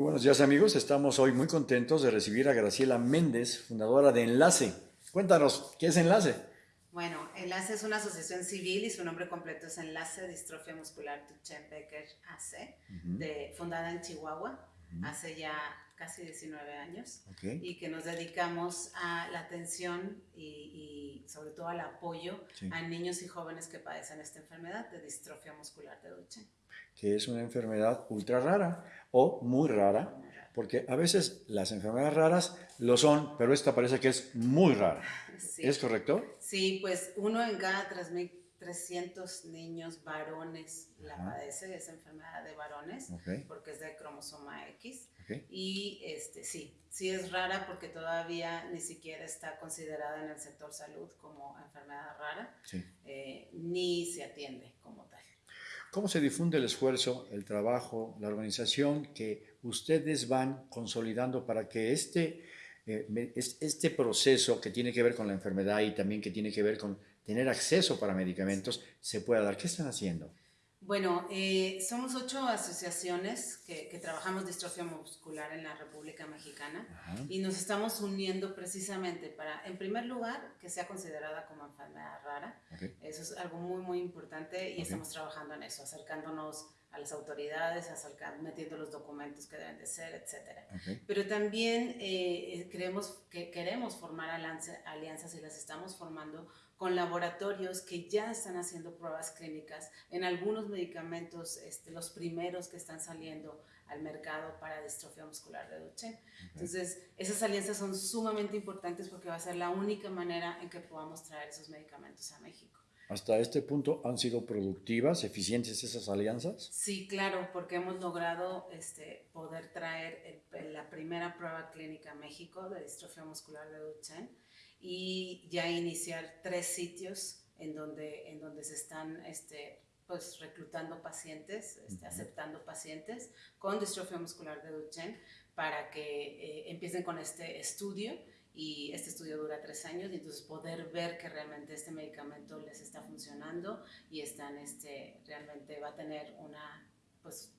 Buenos días amigos, estamos hoy muy contentos de recibir a Graciela Méndez, fundadora de Enlace. Cuéntanos, ¿qué es Enlace? Bueno, Enlace es una asociación civil y su nombre completo es Enlace Distrofia Muscular Duchenne Becker AC, de, fundada en Chihuahua hace ya casi 19 años y que nos dedicamos a la atención y, sobre todo al apoyo a niños y jóvenes que padecen esta enfermedad de distrofia muscular de Duchenne. Que es una enfermedad ultra rara o muy rara, porque a veces las enfermedades raras lo son, pero esta parece que es muy rara. ¿Es correcto? Sí, pues uno en cada 3.300 niños varones la padece, esa enfermedad de varones, porque es de cromosoma X. Y este, sí, sí es rara porque todavía ni siquiera está considerada en el sector salud como enfermedad rara, eh, ni se atiende como tal. ¿Cómo se difunde el esfuerzo, el trabajo, la organización que ustedes van consolidando para que este, eh, este proceso que tiene que ver con la enfermedad y también que tiene que ver con tener acceso para medicamentos se pueda dar? ¿Qué están haciendo? Bueno, eh, somos ocho asociaciones que, trabajamos distrofia muscular en la República Mexicana y nos estamos uniendo precisamente para, en primer lugar, que sea considerada como enfermedad rara. Eso es algo muy, muy importante y estamos trabajando en eso, acercándonos a las autoridades, acercando, metiendo los documentos que deben de ser, etc. Pero también eh, creemos que queremos formar alianzas y las estamos formando con laboratorios que ya están haciendo pruebas clínicas en algunos medicamentos, este, los primeros que están saliendo al mercado para distrofia muscular de Duchenne. Entonces, esas alianzas son sumamente importantes porque va a ser la única manera en que podamos traer esos medicamentos a México. ¿Hasta este punto han sido productivas, eficientes esas alianzas? Sí, claro, porque hemos logrado este, poder traer la primera prueba clínica a México de distrofia muscular de Duchenne y ya iniciar tres sitios en donde, en donde se están este, pues, reclutando pacientes, este, aceptando pacientes con distrofia muscular de Duchenne para que eh, empiecen con este estudio. Y este estudio dura tres años y entonces poder ver que realmente este medicamento les está funcionando y están este, realmente va a tener una, pues,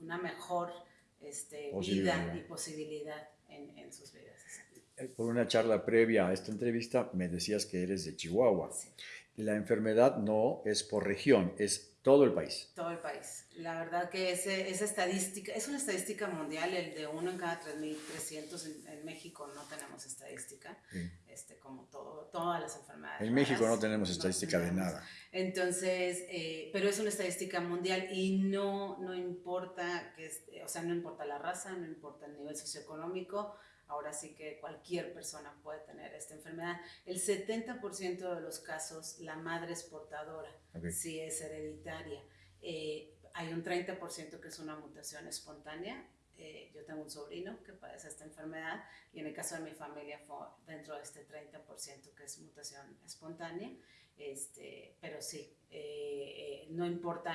una mejor este, vida y posibilidad en, en sus vidas. Por una charla previa a esta entrevista me decías que eres de Chihuahua. La enfermedad no es por región, es todo el país. Todo el país. La verdad que ese, esa estadística, es una estadística mundial, el de uno en cada 3.300 en, en, México no tenemos estadística, este, como todo, todas las enfermedades. En México no tenemos estadística de nada. Entonces, eh, pero es una estadística mundial y no, no importa, que, o sea, no importa la raza, no importa el nivel socioeconómico, ahora sí que cualquier persona puede tener esta enfermedad. El 70% de los casos la madre es portadora, si es hereditaria. Eh, hay un 30% que es una mutación espontánea. Eh, yo tengo un sobrino que padece esta enfermedad y en el caso de mi familia fue dentro de este 30% que es mutación espontánea. Este, pero sí, eh, no importa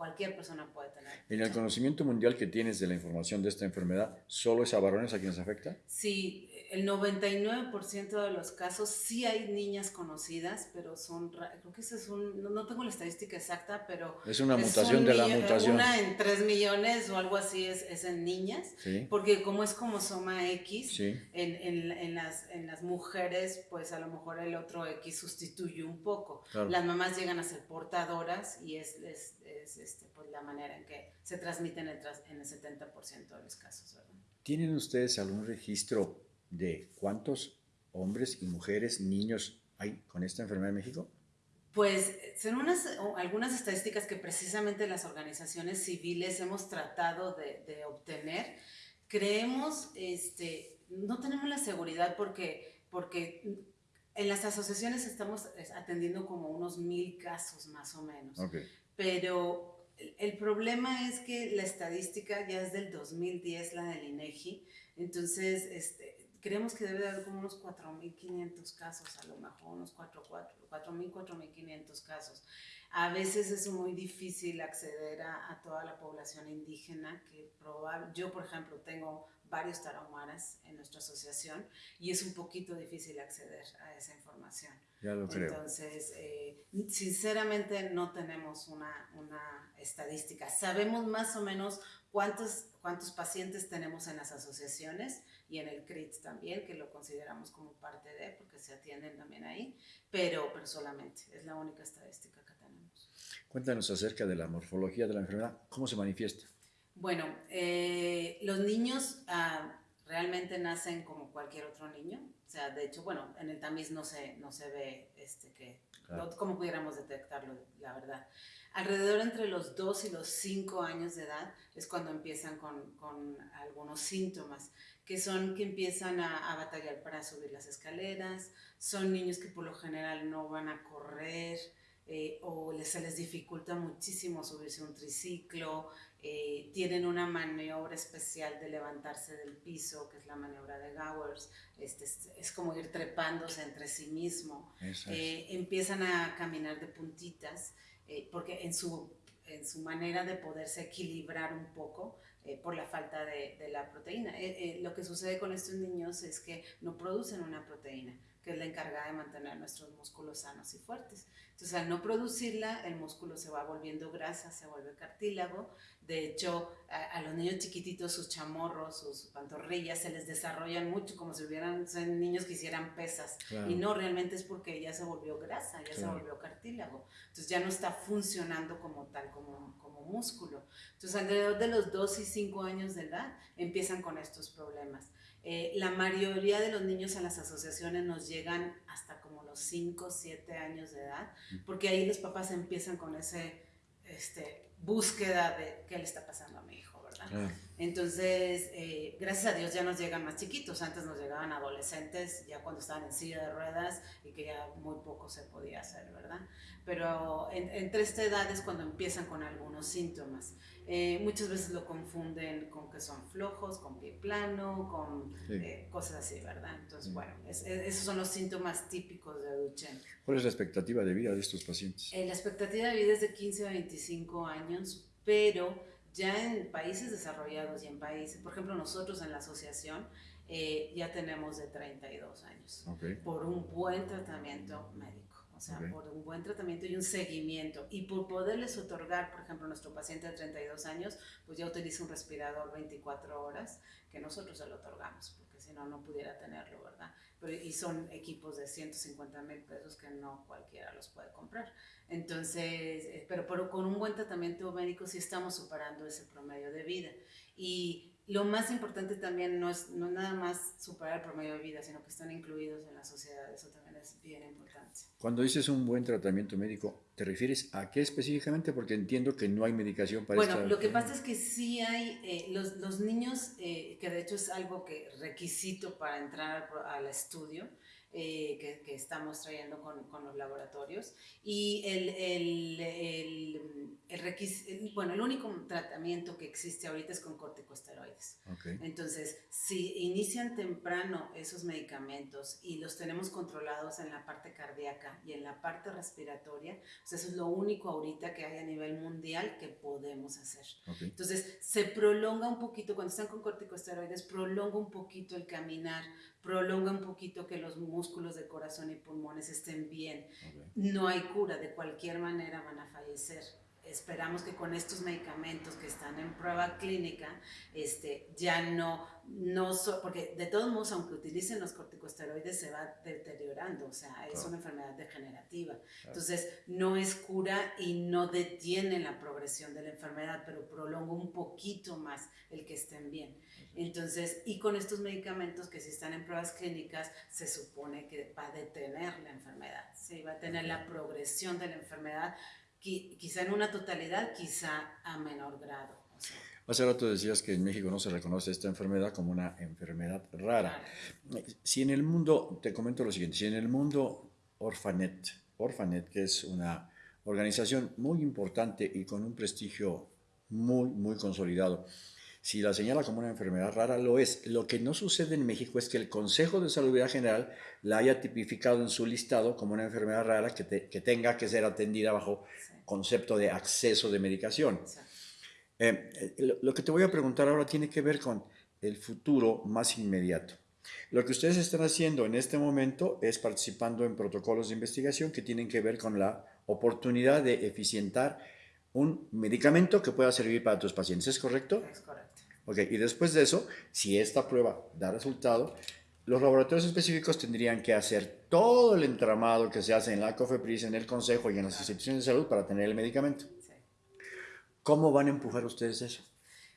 cualquier persona puede tener. En el conocimiento mundial que tienes de la información de esta enfermedad, ¿solo es a varones a quienes afecta? Sí, el 99% de los casos sí hay niñas conocidas, pero son, creo que ese es un, no, tengo la estadística exacta, pero... Es una mutación de la mutación. Una en 3 millones o algo así es, es en niñas, porque como es como soma X, en, en, en, las, en las mujeres, pues a lo mejor el otro X sustituye un poco. Las mamás llegan a ser portadoras y es, es, es este, pues, la manera en que se transmiten en el, en el 70% de los casos, ¿verdad? ¿Tienen ustedes algún registro de cuántos hombres y mujeres, niños hay con esta enfermedad en México? Pues son unas, algunas estadísticas que precisamente las organizaciones civiles hemos tratado de, obtener. Creemos, este, no tenemos la seguridad porque, porque en las asociaciones estamos atendiendo como unos mil casos más o menos. Pero el problema es que la estadística ya es del 2010, la del INEGI. Entonces, este, creemos que debe de haber como unos 4.500 casos, a lo mejor unos 4.000, 4.500 casos. A veces es muy difícil acceder a, toda la población indígena, que probable, yo por ejemplo tengo varios tarahumaras en nuestra asociación y es un poquito difícil acceder a esa información. Ya lo creo. Entonces, eh, sinceramente no tenemos una, una, estadística. Sabemos más o menos cuántos, cuántos pacientes tenemos en las asociaciones y en el CRIT también, que lo consideramos como parte de, porque se atienden también ahí, pero, pero solamente, es la única estadística que tenemos. Cuéntanos acerca de la morfología de la enfermedad, ¿cómo se manifiesta? Bueno, eh, los niños ah, realmente nacen como cualquier otro niño. O sea, de hecho, bueno, en el tamiz no se, no se ve este, que, cómo pudiéramos detectarlo, la verdad. Alrededor entre los 2 y los 5 años de edad es cuando empiezan con, con algunos síntomas, que son que empiezan a, a, batallar para subir las escaleras, son niños que por lo general no van a correr, se les dificulta muchísimo subirse un triciclo, eh, tienen una maniobra especial de levantarse del piso, que es la maniobra de Gowers, este, es, como ir trepándose entre sí mismo, eh, empiezan a caminar de puntitas, eh, porque en su, en su manera de poderse equilibrar un poco, por la falta de, de la proteína. lo que sucede con estos niños es que no producen una proteína que es la encargada de mantener nuestros músculos sanos y fuertes. Entonces, al no producirla, el músculo se va volviendo grasa, se vuelve cartílago. De hecho, a, los niños chiquititos, sus chamorros, sus pantorrillas, se les desarrollan mucho, como si hubieran son niños que hicieran pesas. Y no, realmente es porque ya se volvió grasa, ya se volvió cartílago. Entonces, ya no está funcionando como tal, como, como músculo. Entonces, alrededor de los 2 y 5 años de edad, empiezan con estos problemas. Eh, la mayoría de los niños en las asociaciones nos llegan hasta como los 5, 7 años de edad, porque ahí los papás empiezan con ese este, búsqueda de qué le está pasando a mi hijo, ¿verdad? Entonces, eh, gracias a Dios ya nos llegan más chiquitos, antes nos llegaban adolescentes, ya cuando estaban en silla de ruedas y que ya muy poco se podía hacer, ¿verdad? Pero entre esta edad es cuando empiezan con algunos síntomas. Eh, muchas veces lo confunden con que son flojos, con pie plano, con eh, cosas así, ¿verdad? Entonces, bueno, esos son los síntomas típicos de Duchenne. ¿Cuál es la expectativa de vida de estos pacientes? Eh, la expectativa de vida es de 15 a 25 años, pero ya en países desarrollados y en países, por ejemplo, nosotros en la asociación ya tenemos de 32 años por un buen tratamiento médico o sea, por un buen tratamiento y un seguimiento. Y por poderles otorgar, por ejemplo, nuestro paciente de 32 años, pues ya utiliza un respirador 24 horas, que nosotros se lo otorgamos, porque si no, no pudiera tenerlo, ¿verdad? Pero, y son equipos de 150 mil pesos que no cualquiera los puede comprar. Entonces, eh, pero, pero con un buen tratamiento médico sí estamos superando ese promedio de vida. Y lo más importante también no es no nada más superar el promedio de vida, sino que están incluidos en la sociedad. Eso también es bien importante. Cuando dices un buen tratamiento médico, ¿te refieres a qué específicamente? Porque entiendo que no hay medicación para Bueno, lo que pasa es que sí hay, eh, los, los, niños, eh, que de hecho es algo que requisito para entrar al estudio, eh, que, que, estamos trayendo con, con, los laboratorios. Y el, el, el, el bueno, el único tratamiento que existe ahorita es con corticosteroides. Entonces, si inician temprano esos medicamentos y los tenemos controlados en la parte cardíaca y en la parte respiratoria, pues eso es lo único ahorita que hay a nivel mundial que podemos hacer. Entonces, se prolonga un poquito, cuando están con corticosteroides, prolonga un poquito el caminar, prolonga un poquito que los músculos de corazón y pulmones estén bien. No hay cura, de cualquier manera van a fallecer. Esperamos que con estos medicamentos que están en prueba clínica, este, ya no, no porque de todos modos, aunque utilicen los corticosteroides, se va deteriorando, o sea, es una enfermedad degenerativa. Entonces, no es cura y no detiene la progresión de la enfermedad, pero prolonga un poquito más el que estén bien. Entonces, y con estos medicamentos que si están en pruebas clínicas, se supone que va a detener la enfermedad, ¿sí? va a tener la progresión de la enfermedad, quizá en una totalidad, quizá a menor grado. Hace rato decías que en México no se reconoce esta enfermedad como una enfermedad rara. Si en el mundo, te comento lo siguiente, si en el mundo Orphanet, Orphanet, que es una organización muy importante y con un prestigio muy, muy consolidado, Si la señala como una enfermedad rara, lo es. Lo que no sucede en México es que el Consejo de Salud General la haya tipificado en su listado como una enfermedad rara que, tenga que ser atendida bajo concepto de acceso de medicación. Eh, eh, lo que te voy a preguntar ahora tiene que ver con el futuro más inmediato. Lo que ustedes están haciendo en este momento es participando en protocolos de investigación que tienen que ver con la oportunidad de eficientar un medicamento que pueda servir para tus pacientes. ¿Es correcto? Es correcto. Ok, y después de eso, si esta prueba da resultado, los laboratorios específicos tendrían que hacer todo el entramado que se hace en la COFEPRIS, en el Consejo y en las instituciones de salud para tener el medicamento. ¿Cómo van a empujar ustedes eso?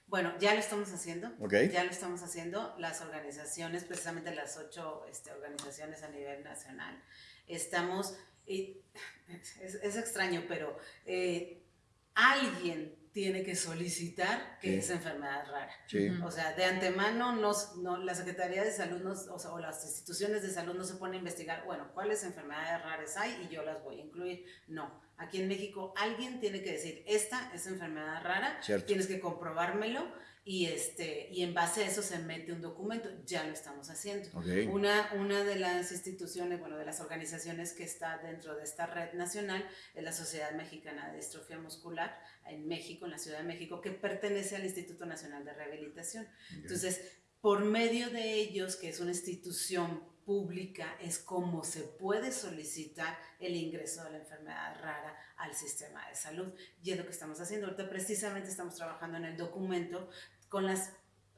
Bueno, ya lo estamos haciendo. Ya lo estamos haciendo. Las organizaciones, precisamente las ocho este, organizaciones a nivel nacional, estamos, y es, extraño, pero eh, alguien tiene que solicitar que es enfermedad rara. O sea, de antemano no, la Secretaría de Salud o, las instituciones de salud no se ponen a investigar, bueno, cuáles enfermedades raras hay y yo las voy a incluir. No, aquí en México alguien tiene que decir, esta es enfermedad rara, tienes que comprobármelo y, este, y en base a eso se mete un documento, ya lo estamos haciendo. Una, una de las instituciones, bueno, de las organizaciones que está dentro de esta red nacional es la Sociedad Mexicana de Distrofia Muscular en México, en la Ciudad de México, que pertenece al Instituto Nacional de Rehabilitación. Entonces, por medio de ellos, que es una institución pública, es como se puede solicitar el ingreso de la enfermedad rara al sistema de salud. Y es lo que estamos haciendo. Ahorita precisamente estamos trabajando en el documento con las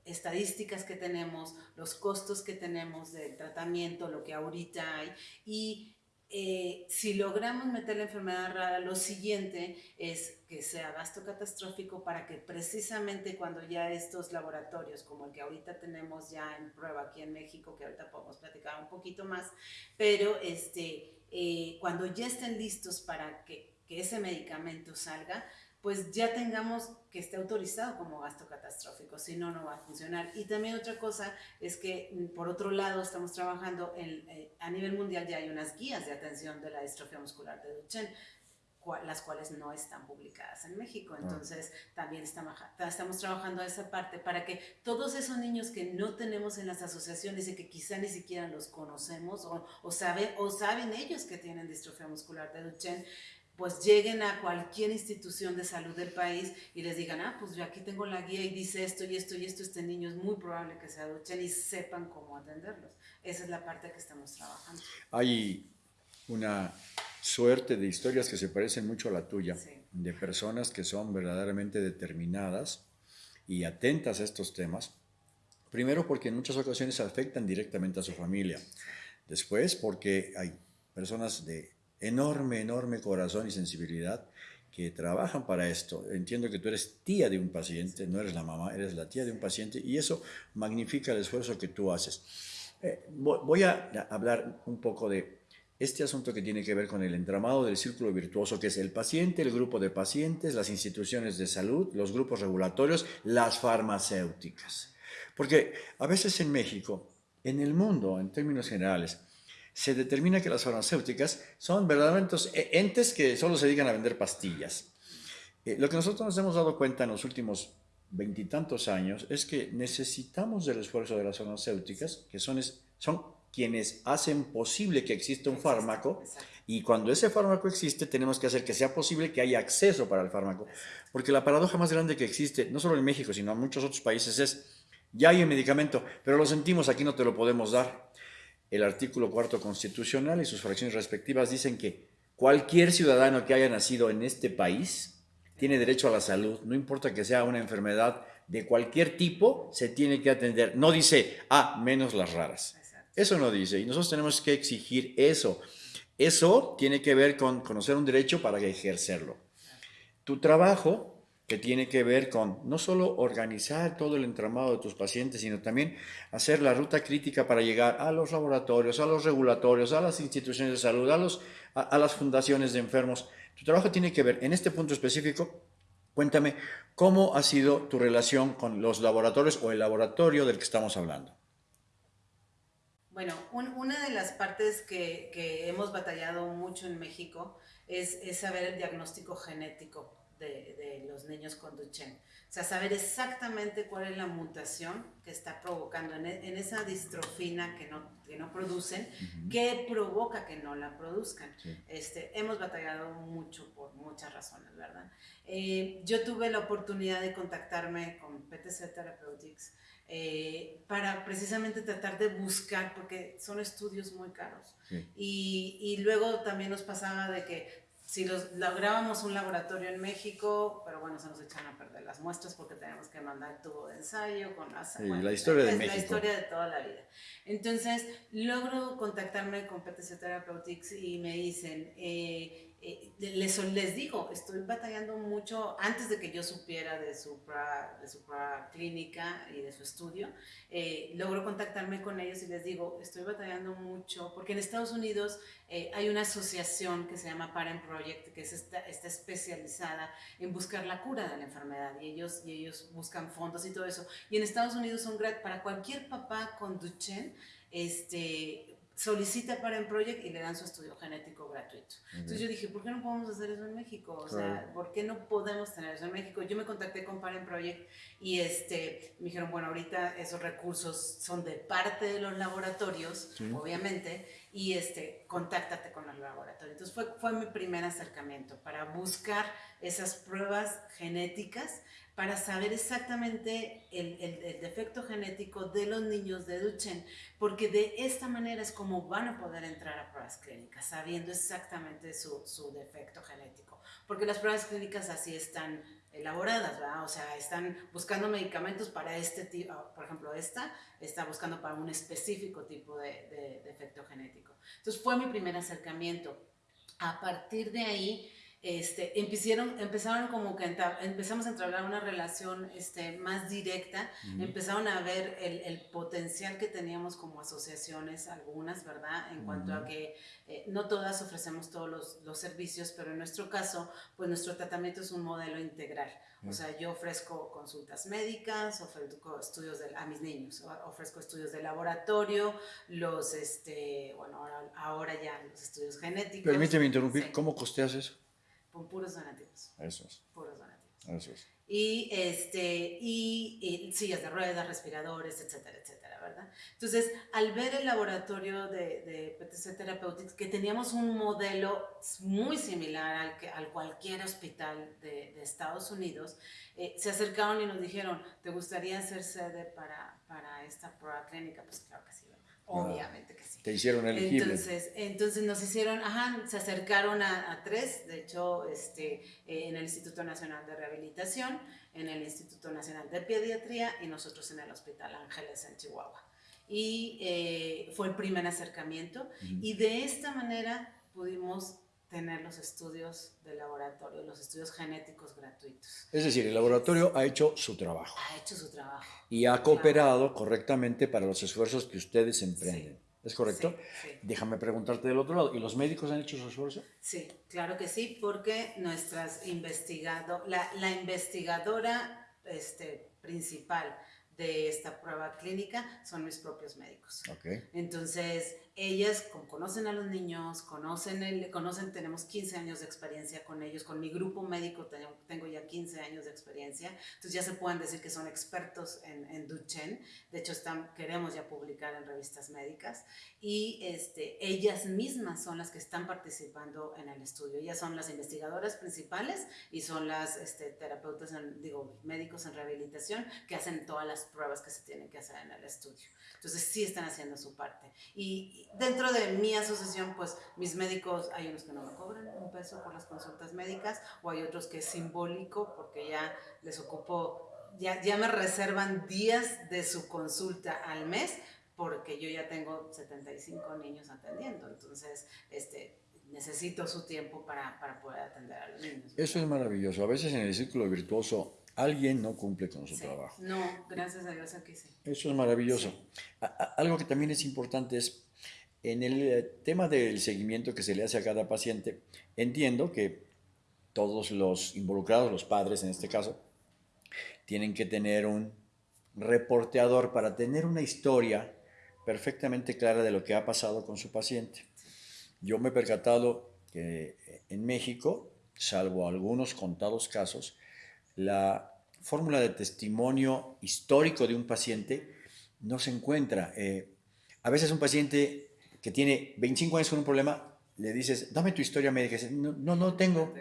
estadísticas que tenemos, los costos que tenemos del tratamiento, lo que ahorita hay y eh, si logramos meter la enfermedad rara, lo siguiente es que sea gasto catastrófico para que precisamente cuando ya estos laboratorios, como el que ahorita tenemos ya en prueba aquí en México, que ahorita podemos platicar un poquito más, pero este, eh, cuando ya estén listos para que, que ese medicamento salga, pues ya tengamos que esté autorizado como gasto catastrófico, si no, no va a funcionar. Y también otra cosa es que, mm, por otro lado, estamos trabajando en, eh, a nivel mundial, ya hay unas guías de atención de la distrofia muscular de Duchenne, las cuales no están publicadas en México. Ah. Entonces, también estamos, estamos trabajando a esa parte para que todos esos niños que no tenemos en las asociaciones y que quizá ni siquiera los conocemos o, o, sabe, o saben ellos que tienen distrofia muscular de Duchenne, pues lleguen a cualquier institución de salud del país y les digan, ah, pues yo aquí tengo la guía y dice esto y esto y esto, este niño es muy probable que se aduchen y sepan cómo atenderlos. Esa es la parte que estamos trabajando. Hay una suerte de historias que se parecen mucho a la tuya, de personas que son verdaderamente determinadas y atentas a estos temas. Primero porque en muchas ocasiones afectan directamente a su familia. Después porque hay personas de enorme, enorme corazón y sensibilidad que trabajan para esto. Entiendo que tú eres tía de un paciente, no eres la mamá, eres la tía de un paciente y eso magnifica el esfuerzo que tú haces. Eh, voy a hablar un poco de este asunto que tiene que ver con el entramado del círculo virtuoso, que es el paciente, el grupo de pacientes, las instituciones de salud, los grupos regulatorios, las farmacéuticas. Porque a veces en México, en el mundo, en términos generales, se determina que las farmacéuticas son verdaderamente entes que solo se dedican a vender pastillas. Eh, lo que nosotros nos hemos dado cuenta en los últimos veintitantos años es que necesitamos del esfuerzo de las farmacéuticas, que son, son quienes hacen posible que exista un fármaco, y cuando ese fármaco existe tenemos que hacer que sea posible que haya acceso para el fármaco. Porque la paradoja más grande que existe, no solo en México, sino en muchos otros países, es, ya hay un medicamento, pero lo sentimos, aquí no te lo podemos dar el artículo cuarto constitucional y sus fracciones respectivas dicen que cualquier ciudadano que haya nacido en este país tiene derecho a la salud, no importa que sea una enfermedad de cualquier tipo, se tiene que atender. No dice, ah, menos las raras. Eso no dice, y nosotros tenemos que exigir eso. Eso tiene que ver con conocer un derecho para ejercerlo. Tu trabajo que tiene que ver con no solo organizar todo el entramado de tus pacientes, sino también hacer la ruta crítica para llegar a los laboratorios, a los regulatorios, a las instituciones de salud, a, los, a, las fundaciones de enfermos. Tu trabajo tiene que ver, en este punto específico, cuéntame, ¿cómo ha sido tu relación con los laboratorios o el laboratorio del que estamos hablando? Bueno, una de las partes que, que, hemos batallado mucho en México es, es saber el diagnóstico genético de, de los niños con Duchenne. O sea, saber exactamente cuál es la mutación que está provocando en, e, en esa distrofina que no, que no producen, qué provoca que no la produzcan. Este, hemos batallado mucho por muchas razones, ¿verdad? Eh, yo tuve la oportunidad de contactarme con PTC Therapeutics eh, para precisamente tratar de buscar, porque son estudios muy caros. Y, y, luego también nos pasaba de que si los, lográbamos un laboratorio en México, pero bueno, se nos echan a perder las muestras porque tenemos que mandar tubo de ensayo con las... la historia de México. La historia de toda la vida. Entonces, logro contactarme con PTC Therapeutics y me dicen, eh, eh, les, les, digo, estoy batallando mucho antes de que yo supiera de su, de su clínica y de su estudio. Eh, logro contactarme con ellos y les digo, estoy batallando mucho porque en Estados Unidos eh, hay una asociación que se llama Parent Project, que es está especializada en buscar la cura de la enfermedad y ellos, y ellos buscan fondos y todo eso. Y en Estados Unidos son gratis para cualquier papá con Duchenne. Este, solicita para Project y le dan su estudio genético gratuito. Entonces yo dije, ¿por qué no podemos hacer eso en México? O sea, ¿por qué no podemos tener eso en México? Yo me contacté con Parent Project y este, me dijeron, bueno, ahorita esos recursos son de parte de los laboratorios, obviamente, y este, contáctate con los laboratorios. Entonces fue, fue mi primer acercamiento para buscar esas pruebas genéticas para saber exactamente el, el, defecto genético de los niños de Duchenne, porque de esta manera es como van a poder entrar a pruebas clínicas, sabiendo exactamente su, su defecto genético. Porque las pruebas clínicas así están elaboradas, ¿verdad? O sea, están buscando medicamentos para este tipo, por ejemplo, esta está buscando para un específico tipo de, de defecto genético. Entonces fue mi primer acercamiento. A partir de ahí, este, empezaron, empezaron como que empezamos a entablar una relación este, más directa, empezaron a ver el, el, potencial que teníamos como asociaciones, algunas, ¿verdad? En cuanto a que eh, no todas ofrecemos todos los, los, servicios, pero en nuestro caso, pues nuestro tratamiento es un modelo integral. O sea, yo ofrezco consultas médicas, ofrezco estudios de, a mis niños, ofrezco estudios de laboratorio, los, este, bueno, ahora, ahora ya los estudios genéticos. Permíteme interrumpir, ¿cómo costeas eso? Puros donativos. Eso es. Puros donativos. Eso es. Y, este, y, y, sillas de ruedas, respiradores, etcétera, etcétera, ¿verdad? Entonces, al ver el laboratorio de, de PTC Therapeutics, que teníamos un modelo muy similar al, que, al cualquier hospital de, de Estados Unidos, eh, se acercaron y nos dijeron, ¿te gustaría ser sede para, para esta prueba clínica? Pues claro que sí, ¿verdad? Obviamente que sí. Te hicieron elegible. Entonces, entonces nos hicieron, ajá, se acercaron a, a tres, de hecho, este, eh, en el Instituto Nacional de Rehabilitación, en el Instituto Nacional de Pediatría y nosotros en el Hospital Ángeles en Chihuahua. Y eh, fue el primer acercamiento uh -huh. y de esta manera pudimos tener los estudios de laboratorio, los estudios genéticos gratuitos. Es decir, el laboratorio ha hecho su trabajo. Ha hecho su trabajo. Y ha cooperado correctamente para los esfuerzos que ustedes emprenden. Sí. ¿Es correcto? Sí, sí. Déjame preguntarte del otro lado. ¿Y los médicos han hecho su esfuerzo? Sí, claro que sí, porque nuestras investigado, la, la investigadora este, principal de esta prueba clínica son mis propios médicos. Okay. Entonces, ellas conocen a los niños, conocen, el, conocen, tenemos 15 años de experiencia con ellos, con mi grupo médico tengo, ya 15 años de experiencia, entonces ya se pueden decir que son expertos en, en Duchenne, de hecho están, queremos ya publicar en revistas médicas, y este, ellas mismas son las que están participando en el estudio, ellas son las investigadoras principales y son las este, terapeutas, en, digo, médicos en rehabilitación que hacen todas las pruebas que se tienen que hacer en el estudio. Entonces sí están haciendo su parte. Y dentro de mi asociación, pues mis médicos, hay unos que no me cobran un peso por las consultas médicas o hay otros que es simbólico porque ya les ocupo, ya, ya me reservan días de su consulta al mes porque yo ya tengo 75 niños atendiendo. Entonces, este, necesito su tiempo para, para poder atender a los niños. Eso es maravilloso. A veces en el círculo virtuoso alguien no cumple con su sí. trabajo. No, gracias a Dios aquí sí. Eso es maravilloso. Sí. Algo que también es importante es, en el eh, tema del seguimiento que se le hace a cada paciente, entiendo que todos los involucrados, los padres en este caso, tienen que tener un reporteador para tener una historia perfectamente clara de lo que ha pasado con su paciente. Yo me he percatado que en México salvo algunos contados casos, la fórmula de testimonio histórico de un paciente no se encuentra. Eh, a veces un paciente que tiene 25 años con un problema, le dices, dame tu historia médica. no, no, no tengo.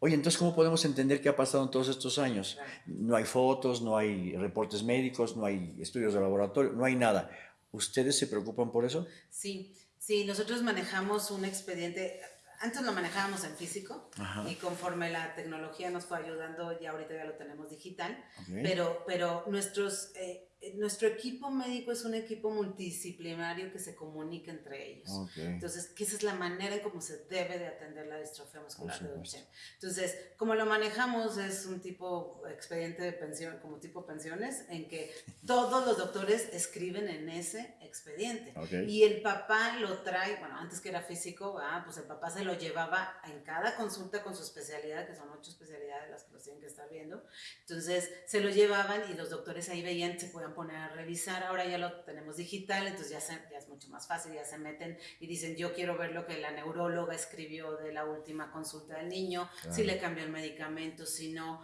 Oye, entonces, ¿cómo podemos entender qué ha pasado en todos estos años? No hay fotos, no hay reportes médicos, no hay estudios de laboratorio, no hay nada. ¿Ustedes se preocupan por eso? Sí, sí, nosotros manejamos un expediente, antes lo manejábamos en físico y conforme la tecnología nos fue ayudando, ya ahorita ya lo tenemos digital, pero, pero nuestros... Eh, nuestro equipo médico es un equipo multidisciplinario que se comunica entre ellos. Entonces, que esa es la manera en cómo se debe de atender la distrofia muscular de Duchenne. Entonces, como lo manejamos es un tipo expediente de pensión, como tipo pensiones, en que todos los doctores escriben en ese expediente. Y el papá lo trae, bueno, antes que era físico, ah, pues el papá se lo llevaba en cada consulta con su especialidad, que son ocho especialidades las que los tienen que estar viendo. Entonces, se lo llevaban y los doctores ahí veían, se pueden poner a revisar, ahora ya lo tenemos digital, entonces ya, ya es mucho más fácil, ya se meten y dicen, yo quiero ver lo que la neuróloga escribió de la última consulta del niño, si le cambió el medicamento, si no,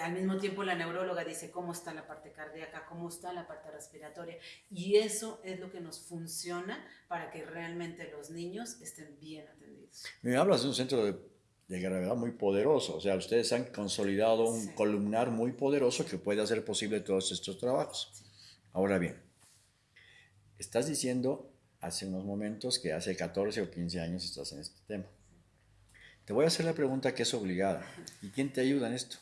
al mismo tiempo la neuróloga dice cómo está la parte cardíaca, cómo está la parte respiratoria, y eso es lo que nos funciona para que realmente los niños estén bien atendidos. Me hablas de un centro de de gravedad muy poderoso. O sea, ustedes han consolidado un columnar muy poderoso que puede hacer posible todos estos trabajos. Ahora bien, estás diciendo hace unos momentos que hace 14 o 15 años estás en este tema. Te voy a hacer la pregunta que es obligada. ¿Y quién te ayuda en esto?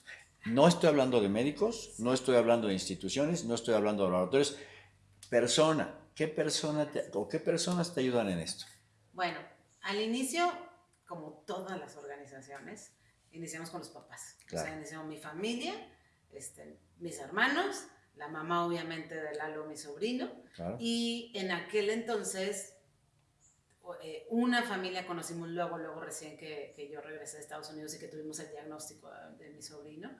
No estoy hablando de médicos, no estoy hablando de instituciones, no estoy hablando de laboratorios. Persona, ¿qué persona o qué personas te ayudan en esto? Bueno, al inicio como todas las organizaciones, iniciamos con los papás. O sea, iniciamos mi familia, este, mis hermanos, la mamá obviamente de Lalo, mi sobrino, y en aquel entonces eh, una familia conocimos luego, luego recién que, yo regresé de Estados Unidos y que tuvimos el diagnóstico de mi sobrino,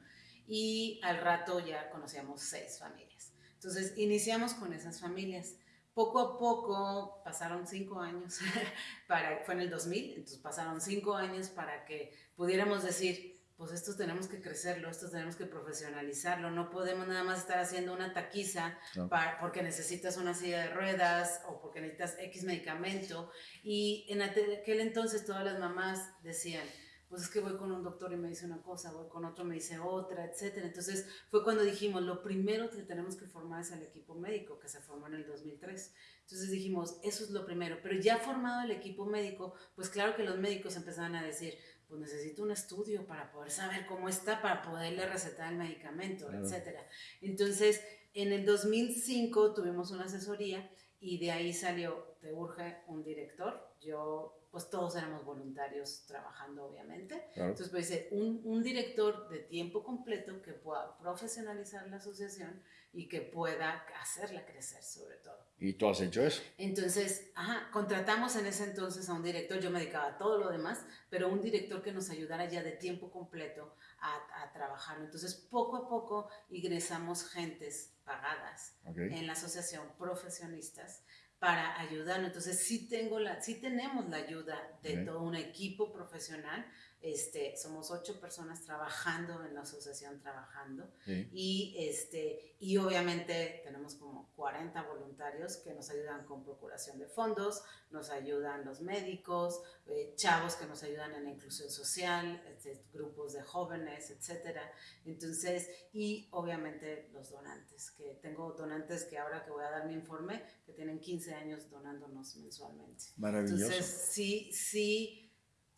y al rato ya conocíamos seis familias. Entonces iniciamos con esas familias poco a poco, pasaron cinco años, para, fue en el 2000, entonces pasaron cinco años para que pudiéramos decir, pues esto tenemos que crecerlo, esto tenemos que profesionalizarlo, no podemos nada más estar haciendo una taquiza para, porque necesitas una silla de ruedas o porque necesitas X medicamento. Y en aquel entonces todas las mamás decían, pues es que voy con un doctor y me dice una cosa, voy con otro y me dice otra, etc. Entonces fue cuando dijimos, lo primero que tenemos que formar es el equipo médico, que se formó en el 2003. Entonces dijimos, eso es lo primero, pero ya formado el equipo médico, pues claro que los médicos empezaban a decir, pues necesito un estudio para poder saber cómo está, para poderle recetar el medicamento, etc. Entonces, en el 2005 tuvimos una asesoría y de ahí salió, te urge un director, yo pues todos éramos voluntarios trabajando, obviamente. Entonces, pues dice, un, un, director de tiempo completo que pueda profesionalizar la asociación y que pueda hacerla crecer sobre todo. ¿Y tú has hecho eso? Entonces, ajá, contratamos en ese entonces a un director, yo me dedicaba a todo lo demás, pero un director que nos ayudara ya de tiempo completo a, a trabajar. Entonces, poco a poco ingresamos gentes pagadas en la asociación, profesionistas, para ayudarnos. Entonces sí, tengo la, sí tenemos la ayuda de todo un equipo profesional este, somos ocho personas trabajando en la asociación, trabajando. Y, este, y obviamente tenemos como 40 voluntarios que nos ayudan con procuración de fondos, nos ayudan los médicos, eh, chavos que nos ayudan en la inclusión social, este, grupos de jóvenes, etc. Entonces, y obviamente los donantes, que tengo donantes que ahora que voy a dar mi informe, que tienen 15 años donándonos mensualmente. Maravilloso. Entonces, sí, sí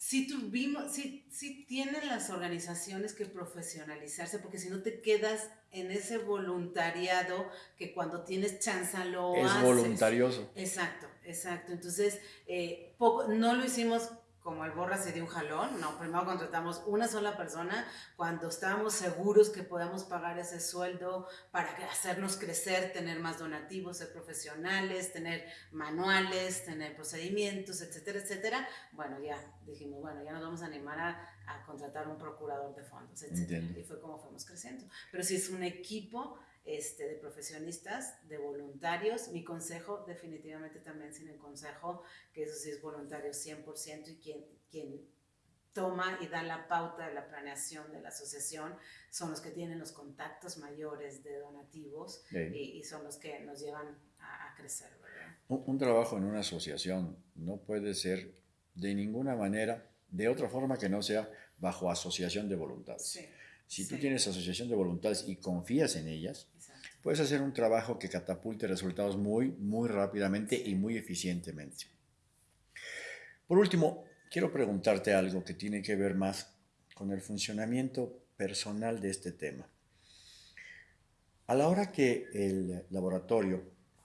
sí tuvimos, sí, sí tienen las organizaciones que profesionalizarse, porque si no te quedas en ese voluntariado que cuando tienes chance lo es haces. Es voluntarioso. Exacto, exacto. Entonces, eh, poco, no lo hicimos como el borra se dio un jalón, no, primero contratamos una sola persona cuando estábamos seguros que podamos pagar ese sueldo para hacernos crecer, tener más donativos, ser profesionales, tener manuales, tener procedimientos, etcétera, etcétera. Bueno, ya dijimos, bueno, ya nos vamos a animar a, a contratar un procurador de fondos, etcétera. Y fue como fuimos creciendo. Pero si es un equipo este, de profesionistas, de voluntarios. Mi consejo, definitivamente también sin el consejo, que eso sí es voluntario 100% y quien, quien toma y da la pauta de la planeación de la asociación son los que tienen los contactos mayores de donativos y, son los que nos llevan a, crecer. Un, trabajo en una asociación no puede ser de ninguna manera, de otra forma que no sea bajo asociación de voluntades. Si tú tienes asociación de voluntades y confías en ellas, puedes hacer un trabajo que catapulte resultados muy, muy rápidamente y muy eficientemente. Por último, quiero preguntarte algo que tiene que ver más con el funcionamiento personal de este tema. A la hora que el laboratorio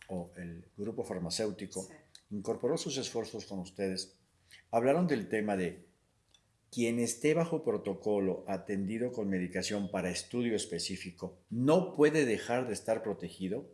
o el grupo farmacéutico incorporó sus esfuerzos con ustedes, hablaron del tema de quien esté bajo protocolo atendido con medicación para estudio específico no puede dejar de estar protegido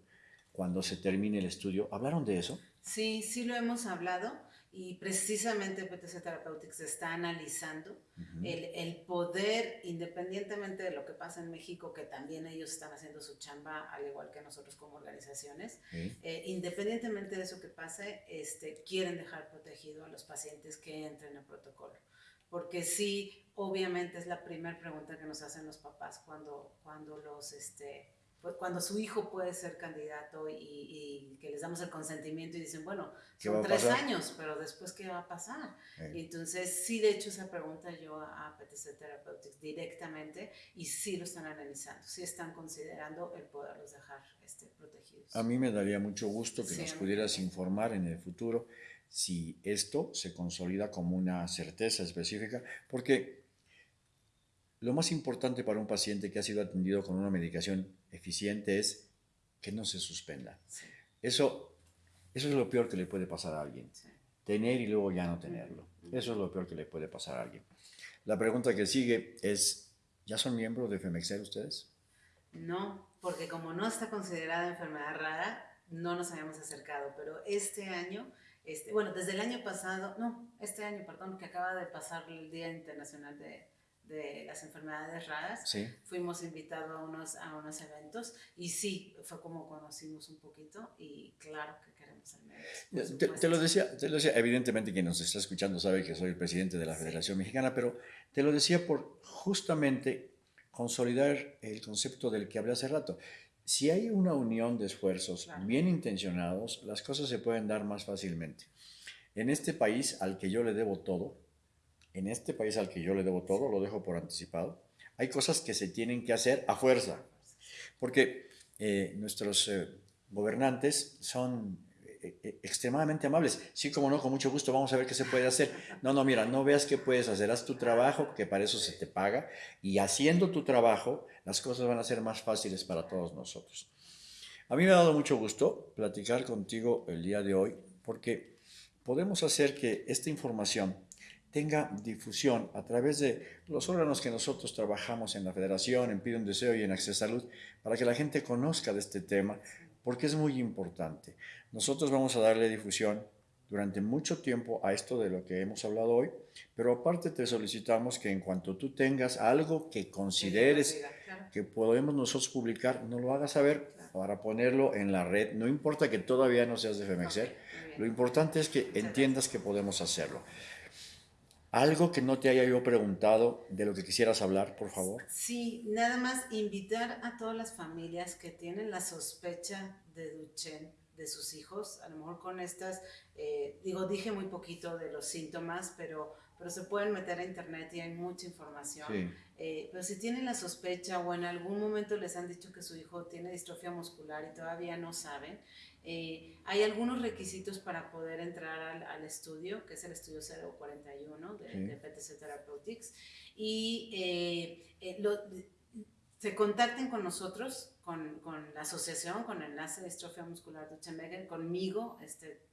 cuando se termine el estudio. ¿Hablaron de eso? Sí, sí lo hemos hablado y precisamente PTC Therapeutics está analizando el, el, poder, independientemente de lo que pasa en México, que también ellos están haciendo su chamba, al igual que nosotros como organizaciones, eh, independientemente de eso que pase, este, quieren dejar protegido a los pacientes que entren en protocolo. Porque sí, obviamente es la primera pregunta que nos hacen los papás cuando, cuando los... Este, pues, cuando su hijo puede ser candidato y, que les damos el consentimiento y dicen, bueno, son tres años, pero después, ¿qué va a pasar? Y entonces, sí, de hecho, esa pregunta yo a PTC Therapeutics directamente y sí lo están analizando, sí están considerando el poderlos dejar este, protegidos. A mí me daría mucho gusto que nos pudieras informar en el futuro si esto se consolida como una certeza específica, porque lo más importante para un paciente que ha sido atendido con una medicación eficiente es que no se suspenda. Eso, eso es lo peor que le puede pasar a alguien. Tener y luego ya no tenerlo. Eso es lo peor que le puede pasar a alguien. La pregunta que sigue es, ¿ya son miembros de FEMEXER ustedes? No, porque como no está considerada enfermedad rara, no nos habíamos acercado, pero este año, este, bueno, desde el año pasado, no, este año, perdón, que acaba de pasar el Día Internacional de, de las enfermedades raras. Fuimos invitados a unos, a unos eventos y sí, fue como conocimos un poquito y claro que queremos médicos. Te, te, lo decía, te lo decía, evidentemente quien nos está escuchando sabe que soy el presidente de la Federación Mexicana, pero te lo decía por justamente consolidar el concepto del que hablé hace rato. Si hay una unión de esfuerzos bien intencionados, las cosas se pueden dar más fácilmente. En este país al que yo le debo todo, en este país al que yo le debo todo, lo dejo por anticipado, hay cosas que se tienen que hacer a fuerza, porque eh, nuestros eh, gobernantes son eh, extremadamente amables. Sí, como no, con mucho gusto, vamos a ver qué se puede hacer. No, no, mira, no veas qué puedes hacer, haz tu trabajo, que para eso se te paga, y haciendo tu trabajo, las cosas van a ser más fáciles para todos nosotros. A mí me ha dado mucho gusto platicar contigo el día de hoy, porque podemos hacer que esta información tenga difusión a través de los órganos que nosotros trabajamos en la Federación, en Pide un Deseo y en Acceso Salud, para que la gente conozca de este tema, porque es muy importante. Nosotros vamos a darle difusión durante mucho tiempo a esto de lo que hemos hablado hoy, pero aparte te solicitamos que en cuanto tú tengas algo que consideres que podemos nosotros publicar, no lo hagas saber para ponerlo en la red. No importa que todavía no seas de FEMEXER, lo importante es que entiendas que podemos hacerlo. Algo que no te haya yo preguntado de lo que quisieras hablar, por favor. Sí, nada más invitar a todas las familias que tienen la sospecha de Duchenne de sus hijos, a lo mejor con estas, eh, digo, dije muy poquito de los síntomas, pero, pero se pueden meter a internet y hay mucha información. Eh, pero si tienen la sospecha o en algún momento les han dicho que su hijo tiene distrofia muscular y todavía no saben, eh, hay algunos requisitos para poder entrar al, estudio, que es el estudio 041 de, de PTC Therapeutics, y eh, se contacten con nosotros, con, con, la asociación, con el enlace de distrofia muscular Duchenne conmigo, este,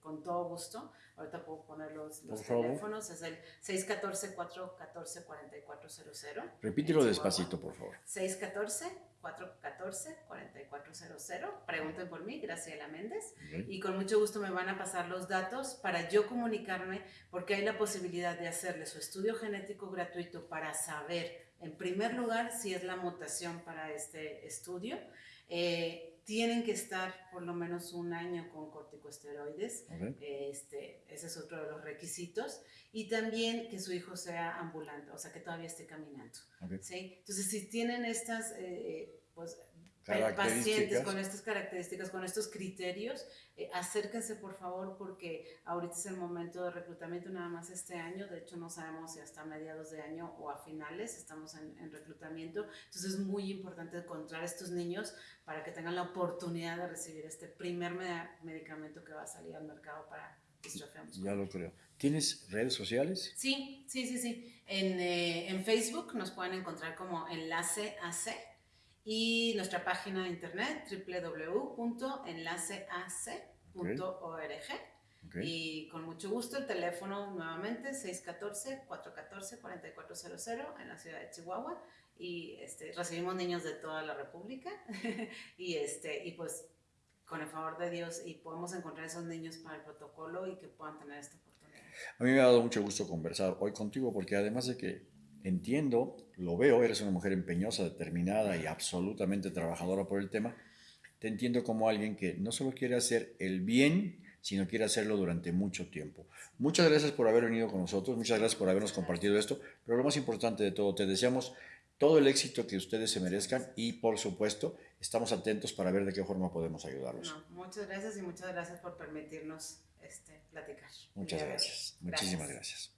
con todo gusto. Ahorita puedo poner los, los teléfonos, es el 614-414-4400. Repítelo despacito, por favor. 614 414-4400. Pregunten por mí, Graciela Méndez. Y con mucho gusto me van a pasar los datos para yo comunicarme, porque hay la posibilidad de hacerle su estudio genético gratuito para saber, en primer lugar, si es la mutación para este estudio. Eh, tienen que estar por lo menos un año con corticosteroides. Este, ese es otro de los requisitos. Y también que su hijo sea ambulante, o sea, que todavía esté caminando. ¿sí? Entonces, si tienen estas eh, pues, pacientes con estas características, con estos criterios, eh, acérquense por favor porque ahorita es el momento de reclutamiento nada más este año, de hecho no sabemos si hasta mediados de año o a finales estamos en, reclutamiento, entonces es muy importante encontrar estos niños para que tengan la oportunidad de recibir este primer medicamento que va a salir al mercado para distrofia Ya lo creo. ¿Tienes redes sociales? Sí, sí, sí, sí. En, eh, en Facebook nos pueden encontrar como enlace AC y nuestra página de internet www.enlaceac.org. Y con mucho gusto el teléfono nuevamente 614-414-4400 en la ciudad de Chihuahua. Y este, recibimos niños de toda la República. y, este, y pues con el favor de Dios y podemos encontrar esos niños para el protocolo y que puedan tener esta oportunidad. A mí me ha dado mucho gusto conversar hoy contigo porque además de que entiendo, lo veo, eres una mujer empeñosa, determinada y absolutamente trabajadora por el tema. Te entiendo como alguien que no solo quiere hacer el bien, sino quiere hacerlo durante mucho tiempo. Muchas gracias por haber venido con nosotros, muchas gracias por habernos compartido esto, pero lo más importante de todo, te deseamos todo el éxito que ustedes se merezcan y por supuesto estamos atentos para ver de qué forma podemos ayudarlos. muchas gracias y muchas gracias por permitirnos este, platicar. Muchas gracias. Muchísimas gracias.